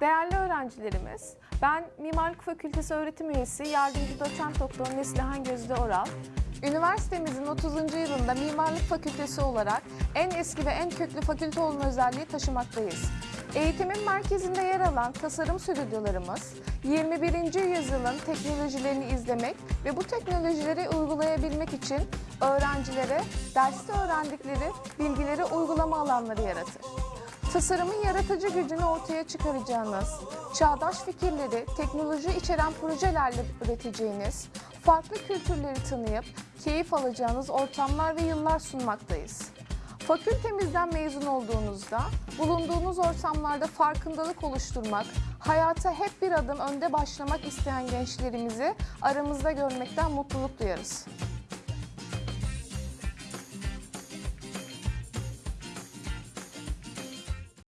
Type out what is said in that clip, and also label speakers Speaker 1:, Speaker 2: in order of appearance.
Speaker 1: Değerli öğrencilerimiz, ben Mimarlık Fakültesi öğretim üyesi yardımcı doçent doktor Neslihan Gözde Oral. Üniversitemizin 30. yılında Mimarlık Fakültesi olarak en eski ve en köklü fakülte olma özelliği taşımaktayız. Eğitimin merkezinde yer alan tasarım stüdyolarımız, 21. yüzyılın teknolojilerini izlemek ve bu teknolojileri uygulayabilmek için öğrencilere derste öğrendikleri bilgileri uygulama alanları yaratır. Tasarımın yaratıcı gücünü ortaya çıkaracağınız, çağdaş fikirleri teknoloji içeren projelerle üreteceğiniz, farklı kültürleri tanıyıp keyif alacağınız ortamlar ve yıllar sunmaktayız. Fakültemizden mezun olduğunuzda bulunduğunuz ortamlarda farkındalık oluşturmak, hayata hep bir adım önde başlamak isteyen gençlerimizi aramızda görmekten mutluluk duyarız.